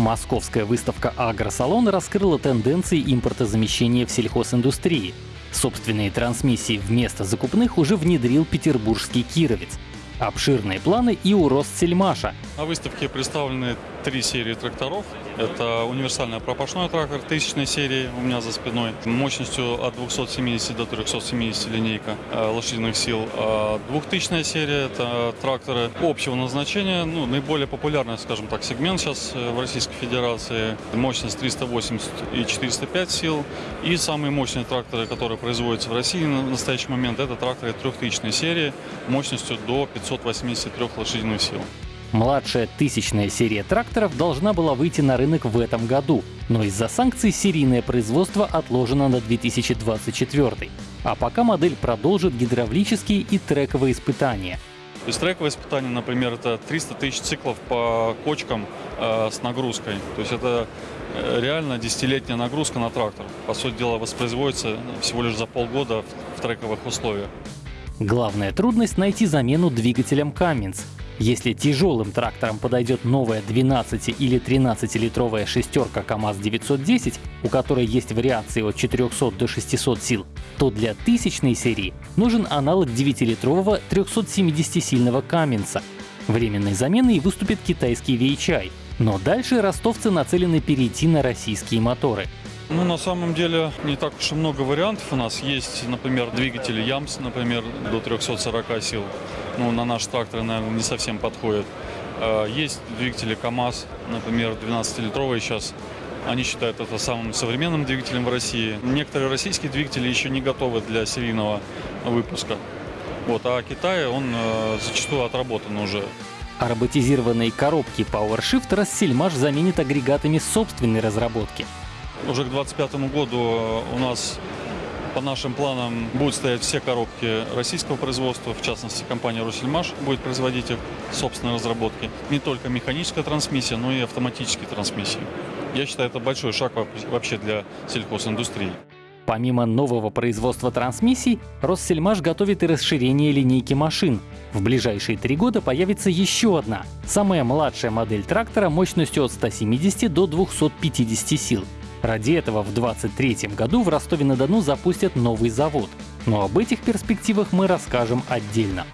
Московская выставка «Агросалон» раскрыла тенденции импортозамещения в сельхозиндустрии. Собственные трансмиссии вместо закупных уже внедрил петербургский «Кировец». Обширные планы и у Ростсельмаша. На выставке представлены три серии тракторов. Это универсальный пропашной трактор тысячной серии у меня за спиной, мощностью от 270 до 370 линейка э, лошадиных сил. А двухтысячная серия – это тракторы общего назначения, ну, наиболее популярный, скажем так, сегмент сейчас э, в Российской Федерации. Мощность 380 и 405 сил. И самые мощные тракторы, которые производятся в России на настоящий момент, это тракторы трехтысячной серии мощностью до 583 лошадиных сил. Младшая тысячная серия тракторов должна была выйти на рынок в этом году, но из-за санкций серийное производство отложено на 2024. А пока модель продолжит гидравлические и трековые испытания. То есть трековые испытания, например, это 300 тысяч циклов по кочкам э, с нагрузкой. То есть это э, реально десятилетняя нагрузка на трактор. По сути дела, воспроизводится всего лишь за полгода в, в трековых условиях. Главная трудность — найти замену двигателям Cummins. Если тяжелым трактором подойдет новая 12 или 13-литровая шестерка КАМАЗ-910, у которой есть вариации от 400 до 600 сил, то для тысячной серии нужен аналог 9-литрового 370-сильного Каменса. Временной заменой выступит китайский VHI, но дальше ростовцы нацелены перейти на российские моторы — ну, на самом деле, не так уж и много вариантов у нас. Есть, например, двигатели Ямс, например, до 340 сил. Ну, на наш трактор, наверное, не совсем подходит. А, есть двигатели КАМАЗ, например, 12-литровые сейчас. Они считают это самым современным двигателем в России. Некоторые российские двигатели еще не готовы для серийного выпуска. Вот, а Китай, он э, зачастую отработан уже. А роботизированные коробки PowerShift Рассельмаш заменит агрегатами собственной разработки. Уже к 2025 году у нас по нашим планам будут стоять все коробки российского производства, в частности компания «Росельмаш» будет производить их собственной разработки. Не только механическая трансмиссия, но и автоматические трансмиссии. Я считаю, это большой шаг вообще для сельхозиндустрии. Помимо нового производства трансмиссий, Россельмаш готовит и расширение линейки машин. В ближайшие три года появится еще одна, самая младшая модель трактора мощностью от 170 до 250 сил. Ради этого в 2023 году в Ростове-на-Дону запустят новый завод. Но об этих перспективах мы расскажем отдельно.